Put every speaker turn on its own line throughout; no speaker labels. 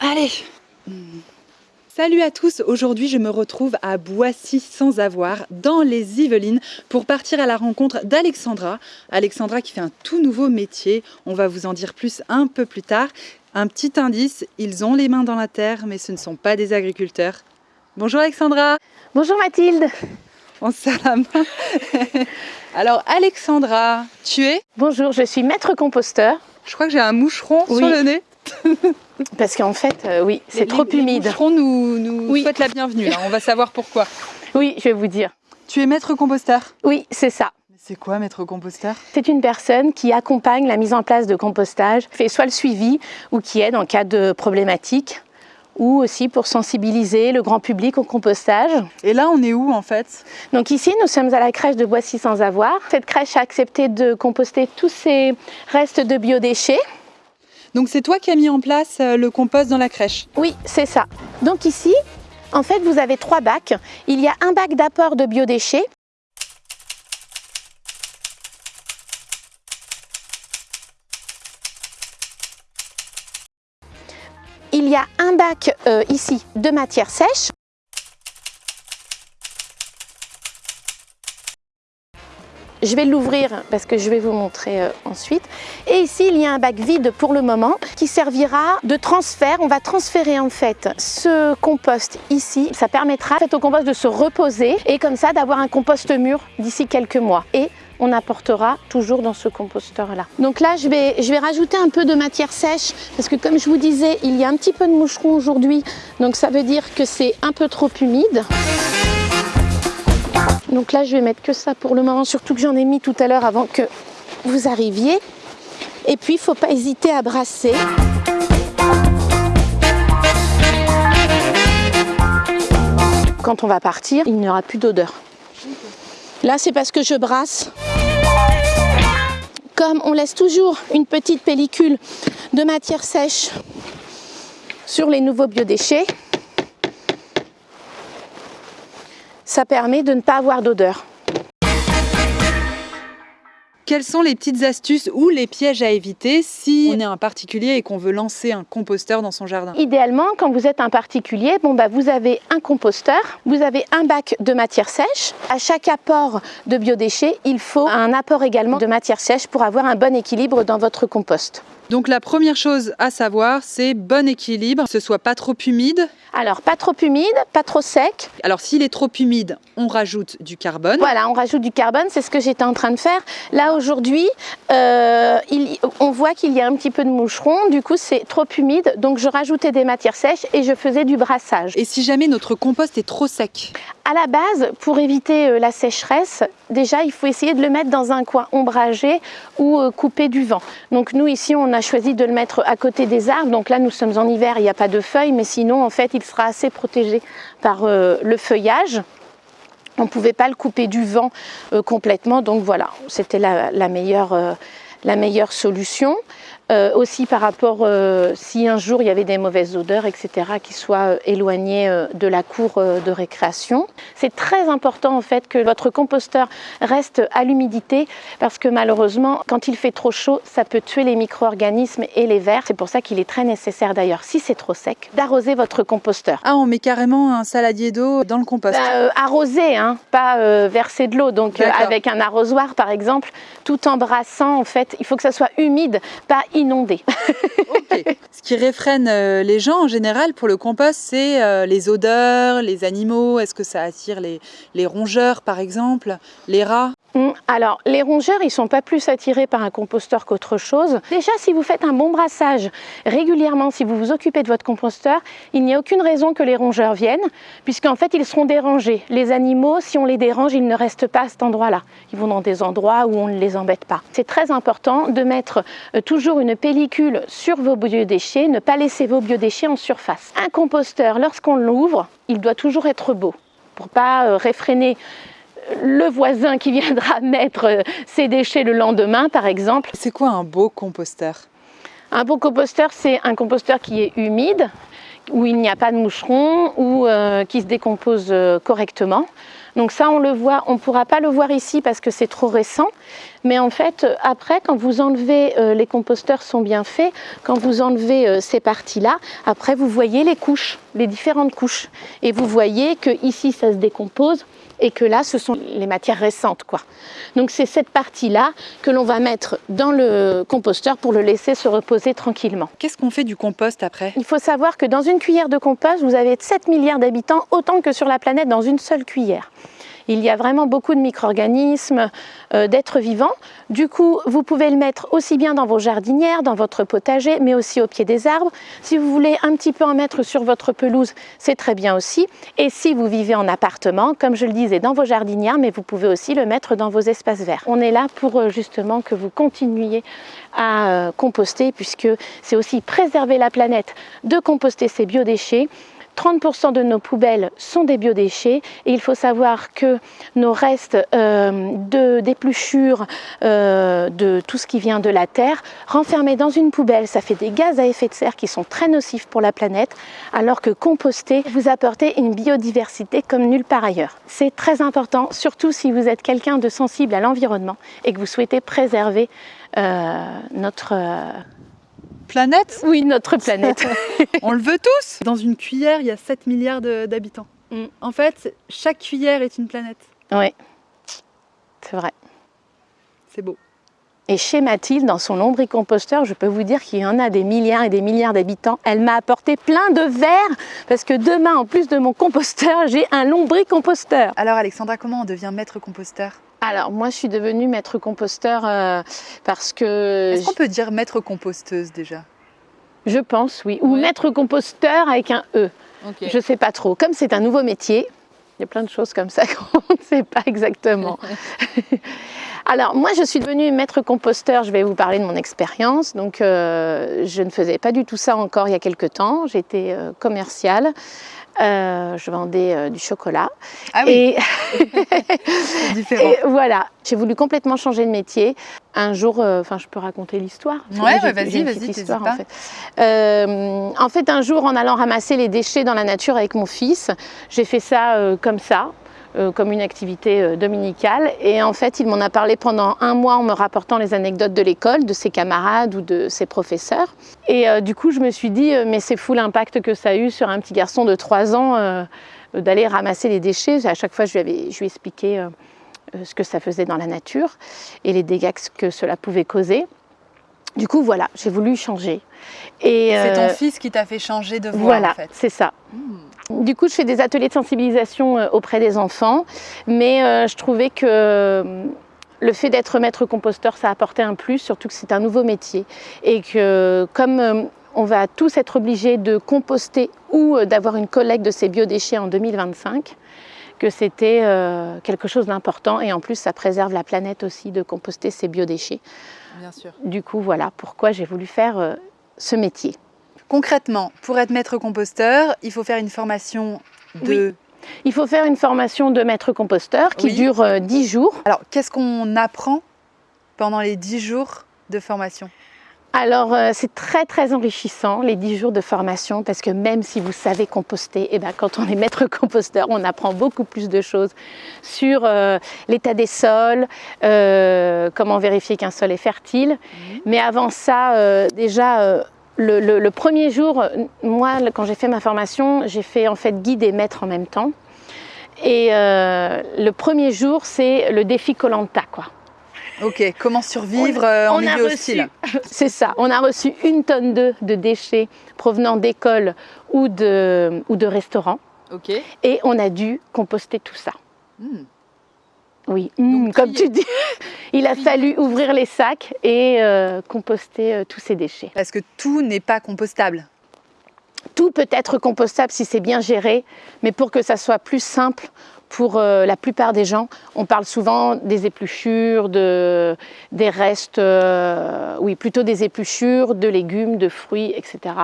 Allez Salut à tous, aujourd'hui je me retrouve à Boissy sans avoir dans les Yvelines pour partir à la rencontre d'Alexandra. Alexandra qui fait un tout nouveau métier, on va vous en dire plus un peu plus tard. Un petit indice, ils ont les mains dans la terre mais ce ne sont pas des agriculteurs. Bonjour Alexandra
Bonjour Mathilde
On se serre la main. Alors Alexandra, tu es?
Bonjour, je suis maître composteur.
Je crois que j'ai un moucheron
Oui.
sur le nez.
Parce qu'en fait, euh, oui, c'est
Les-
trop
les
humide.
moucherons nous, nous
Oui.
souhaitent la bienvenue, là. on va savoir pourquoi.
Oui, je vais vous dire.
Tu es maître composteur?
Oui, c'est ça.
C'est quoi maître composteur?
C'est une personne qui accompagne la mise en place de compostage, fait soit le suivi ou qui aide en cas de problématique ou aussi pour sensibiliser le grand public au compostage.
Et là on est où en fait?
Donc ici, nous sommes à la crèche de Boissy sans avoir. Cette crèche a accepté de composter tous ces restes de biodéchets.
Donc c'est toi qui as mis en place euh, le compost dans la crèche.
Oui, c'est ça. Donc ici, en fait, vous avez trois bacs. Il y a un bac d'apport de biodéchets. Il y a un bac euh, ici de matière sèche. Je vais l'ouvrir parce que je vais vous montrer euh, ensuite. Et ici, il y a un bac vide pour le moment qui servira de transfert. On va transférer en fait ce compost ici. Ça permettra au compost de se reposer et comme ça d'avoir un compost mûr d'ici quelques mois. Et on apportera toujours dans ce composteur là. Donc là, je vais, je vais rajouter un peu de matière sèche parce que comme je vous disais, il y a un petit peu de moucheron aujourd'hui. Donc ça veut dire que c'est un peu trop humide. Donc là, je vais mettre que ça pour le moment, surtout que j'en ai mis tout à l'heure avant que vous arriviez. Et puis, il ne faut pas hésiter à brasser. Quand on va partir, il n'y aura plus d'odeur. Là, c'est parce que je brasse. Comme on laisse toujours une petite pellicule de matière sèche sur les nouveaux biodéchets, ça permet de ne pas avoir d'odeur.
Quelles sont les petites astuces ou les pièges à éviter si on est un particulier et qu'on veut lancer un composteur dans son jardin?
Idéalement, quand vous êtes un particulier, bon bah vous avez un composteur, vous avez un bac de matière sèche. À chaque apport de biodéchets, il faut un apport également de matière sèche pour avoir un bon équilibre dans votre compost.
Donc la première chose à savoir, c'est bon équilibre, que ce soit pas trop humide.
Alors, pas trop humide, pas trop sec.
Alors s'il est trop humide, on rajoute du carbone.
Voilà, on rajoute du carbone, c'est ce que j'étais en train de faire. Là, aujourd'hui, euh, on voit qu'il y a un petit peu de moucheron, du coup, c'est trop humide, donc je rajoutais des matières sèches et je faisais du brassage.
Et si jamais notre compost est trop sec
À la base, pour éviter euh, la sécheresse, déjà il faut essayer de le mettre dans un coin ombragé ou euh, coupé du vent. Donc nous ici on a choisi de le mettre à côté des arbres. Donc là nous sommes en hiver, il n'y a pas de feuilles, mais sinon en fait il sera assez protégé par euh, le feuillage. On ne pouvait pas le couper du vent euh, complètement, donc voilà, c'était la, la meilleure, euh, la meilleure solution. Euh, aussi par rapport, euh, si un jour il y avait des mauvaises odeurs, etc., qui soient euh, éloignées euh, de la cour euh, de récréation. C'est très important en fait que votre composteur reste à l'humidité parce que malheureusement, quand il fait trop chaud, ça peut tuer les micro-organismes et les vers. C'est pour ça qu'il est très nécessaire d'ailleurs, si c'est trop sec, d'arroser votre composteur.
Ah, on met carrément un saladier d'eau dans le compost.
Bah, arroser, hein, pas verser de l'eau. Donc avec un arrosoir par exemple, tout en brassant en fait, il faut que ça soit humide, pas
Ce qui réfrène euh, les gens en général pour le compost, c'est euh, les odeurs, les animaux. Est-ce que ça attire les, rongeurs par exemple, les rats?
Alors, les rongeurs, ils sont pas plus attirés par un composteur qu'autre chose. Déjà, si vous faites un bon brassage régulièrement, si vous vous occupez de votre composteur, il n'y a aucune raison que les rongeurs viennent, puisqu'en fait, ils seront dérangés. Les animaux, si on les dérange, ils ne restent pas à cet endroit-là. Ils vont dans des endroits où on ne les embête pas. C'est très important de mettre euh, toujours une pellicule sur vos biodéchets, ne pas laisser vos biodéchets en surface. Un composteur, lorsqu'on l'ouvre, il doit toujours être beau pour pas euh, réfréner le voisin qui viendra mettre euh, ses déchets le lendemain, par exemple.
C'est quoi un beau composteur
Un beau composteur, c'est un composteur qui est humide, où il n'y a pas de moucherons, ou euh, qui se décompose euh, correctement. Donc ça, on le voit, on ne pourra pas le voir ici parce que c'est trop récent. Mais en fait, après, quand vous enlevez, euh, les composteurs sont bien faits, quand vous enlevez euh, ces parties-là, après, vous voyez les couches, les différentes couches. Et vous voyez que ici, ça se décompose et que là, ce sont les matières récentes. Quoi. Donc c'est cette partie-là que l'on va mettre dans le composteur pour le laisser se reposer tranquillement.
Qu'est-ce qu'on fait du compost après?
Il faut savoir que dans une cuillère de compost, vous avez 7 milliards d'habitants, autant que sur la planète dans une seule cuillère. Il y a vraiment beaucoup de micro-organismes, euh, d'êtres vivants. Du coup, vous pouvez le mettre aussi bien dans vos jardinières, dans votre potager, mais aussi au pied des arbres. Si vous voulez un petit peu en mettre sur votre pelouse, c'est très bien aussi. Et si vous vivez en appartement, comme je le disais, dans vos jardinières, mais vous pouvez aussi le mettre dans vos espaces verts. On est là pour euh, justement que vous continuiez à euh, composter, puisque c'est aussi préserver la planète de composter ces biodéchets 30% de nos poubelles sont des biodéchets et il faut savoir que nos restes euh, de d'épluchures euh, de tout ce qui vient de la terre renfermés dans une poubelle, ça fait des gaz à effet de serre qui sont très nocifs pour la planète alors que composter vous apportez une biodiversité comme nulle part ailleurs. C'est très important, surtout si vous êtes quelqu'un de sensible à l'environnement et que vous souhaitez préserver euh, notre
planète?
Oui, notre planète.
On le veut tous Dans une cuillère, il y a 7 milliards d'habitants. Mm. En fait, chaque cuillère est une planète.
Oui, c'est vrai.
C'est beau.
Et chez Mathilde, dans son lombricomposteur, je peux vous dire qu'il y en a des milliards et des milliards d'habitants. Elle m'a apporté plein de verres parce que demain, en plus de mon composteur, j'ai un lombricomposteur.
Alors Alexandra, comment on devient maître composteur?
Alors moi je suis devenue maître composteur euh, parce que...
Est-ce qu'on peut dire maître composteuse déjà?
Je pense oui, ou maître composteur avec un E. Je ne sais pas trop. Comme c'est un nouveau métier, il y a plein de choses comme ça qu'on ne sait pas exactement. Alors moi je suis devenue maître composteur, je vais vous parler de mon expérience. Donc euh, je ne faisais pas du tout ça encore il y a quelques temps, j'étais euh, commerciale. Euh, je vendais euh, du chocolat.
Ah oui. Et,
voilà, j'ai voulu complètement changer de métier. Un jour, euh, enfin, je peux raconter l'histoire.
Ouais, vas-y, vas-y,
histoire en fait. en fait, un jour, en allant ramasser les déchets dans la nature avec mon fils, j'ai fait ça comme ça. Euh, comme une activité euh, dominicale. Et en fait, il m'en a parlé pendant un mois en me rapportant les anecdotes de l'école, de ses camarades ou de ses professeurs. Et euh, du coup, je me suis dit, mais c'est fou l'impact que ça a eu sur un petit garçon de 3 ans d'aller ramasser les déchets. À chaque fois, je lui, avais, je lui expliquais ce que ça faisait dans la nature et les dégâts que cela pouvait causer. Du coup, voilà, j'ai voulu changer.
C'est ton fils qui t'a fait changer de voie,
voilà,
en fait.
c'est ça. Hmm. Du coup, je fais des ateliers de sensibilisation euh, auprès des enfants, mais euh, je trouvais que euh, le fait d'être maître composteur, ça apportait un plus, surtout que c'est un nouveau métier. Et que comme on va tous être obligés de composter ou d'avoir une collecte de ces biodéchets en 2025, que c'était quelque chose d'important et en plus ça préserve la planète aussi de composter ces biodéchets.
Bien sûr.
Du coup, voilà pourquoi j'ai voulu faire ce métier.
Concrètement, pour être maître composteur, il faut faire une formation de...
Il faut faire une formation de maître composteur qui dure 10 euh, jours.
Alors, qu'est-ce qu'on apprend pendant les 10 jours de formation?
Alors euh, c'est très très enrichissant les 10 jours de formation parce que même si vous savez composter, eh ben, quand on est maître composteur, on apprend beaucoup plus de choses sur euh, l'état des sols, comment vérifier qu'un sol est fertile. Mais avant ça, déjà le, premier jour, moi, quand j'ai fait ma formation, j'ai fait en fait guide et maître en même temps. Et euh, le premier jour, c'est le défi Colanta, quoi.
Ok, comment survivre euh, en milieu hostile?
C'est ça, on a reçu une tonne de, de déchets provenant d'écoles ou de, ou de restaurants.
Ok.
Et on a dû composter tout ça.
Hmm.
Oui, mmh, comme tu dis, il a fallu ouvrir les sacs et euh, composter euh, tous ces déchets.
Parce que tout n'est pas compostable.
Tout peut être compostable si c'est bien géré, mais pour que ça soit plus simple pour euh, la plupart des gens, on parle souvent des épluchures, de, des restes, oui, plutôt des épluchures, de légumes, de fruits, etc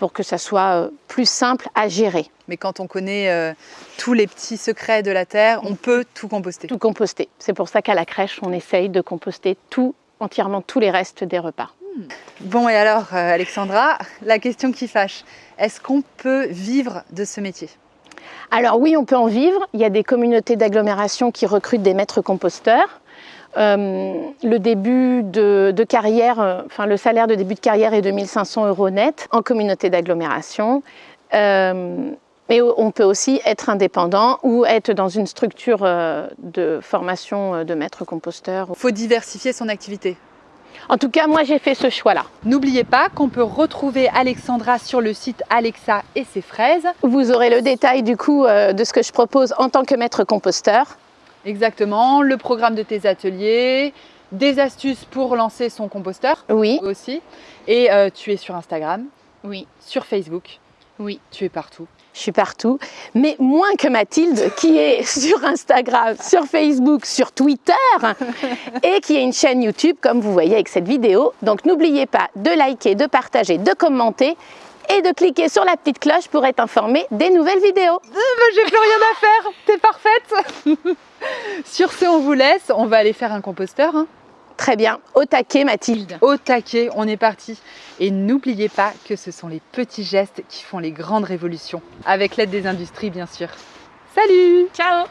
pour que ça soit euh, plus simple à gérer.
Mais quand on connaît euh, tous les petits secrets de la terre, on peut tout composter.
Tout composter. C'est pour ça qu'à la crèche, on essaye de composter tout, entièrement tous les restes des repas. Hmm.
Bon, et alors, euh, Alexandra, la question qui fâche, est-ce qu'on peut vivre de ce métier?
Alors oui, on peut en vivre. Il y a des communautés d'agglomération qui recrutent des maîtres composteurs. Euh, le début de, carrière, euh, enfin le salaire de début de carrière est de 1500 euros net en communauté d'agglomération. Euh, mais on peut aussi être indépendant ou être dans une structure de formation de maître composteur.
Il faut diversifier son activité.
En tout cas, moi, j'ai fait ce choix-là.
N'oubliez pas qu'on peut retrouver Alexandra sur le site Alexa et ses fraises.
Vous aurez le détail du coup de ce que je propose en tant que maître composteur.
Exactement, le programme de tes ateliers, des astuces pour lancer son composteur
oui.
aussi. Et euh, tu es sur Instagram
Oui.
Sur Facebook
Oui.
Tu es partout
Je suis partout, mais moins que Mathilde qui est sur Instagram, sur Facebook, sur Twitter et qui a une chaîne YouTube comme vous voyez avec cette vidéo. Donc n'oubliez pas de liker, de partager, de commenter et de cliquer sur la petite cloche pour être informé des nouvelles vidéos.
Euh, j'ai plus rien à faire, t'es parfaite Sur ce, on vous laisse, on va aller faire un composteur. Hein.
Très bien, au taquet Mathilde.
Au taquet, on est parti. Et n'oubliez pas que ce sont les petits gestes qui font les grandes révolutions, avec l'aide des industries bien sûr. Salut
Ciao